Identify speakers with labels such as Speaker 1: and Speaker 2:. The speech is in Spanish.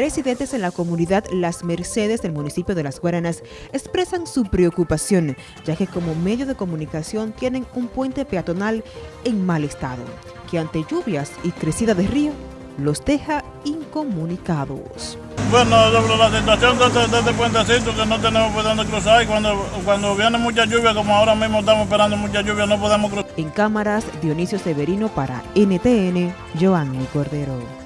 Speaker 1: Residentes en la comunidad Las Mercedes del municipio de Las Guaranas expresan su preocupación, ya que como medio de comunicación tienen un puente peatonal en mal estado, que ante lluvias y crecida de río los deja incomunicados.
Speaker 2: Bueno, sobre la situación de este, de este puentecito que no tenemos por dónde cruzar y cuando, cuando viene mucha lluvia, como ahora mismo estamos esperando mucha lluvia, no podemos cruzar.
Speaker 1: En cámaras, Dionisio Severino para NTN, Joanny Cordero.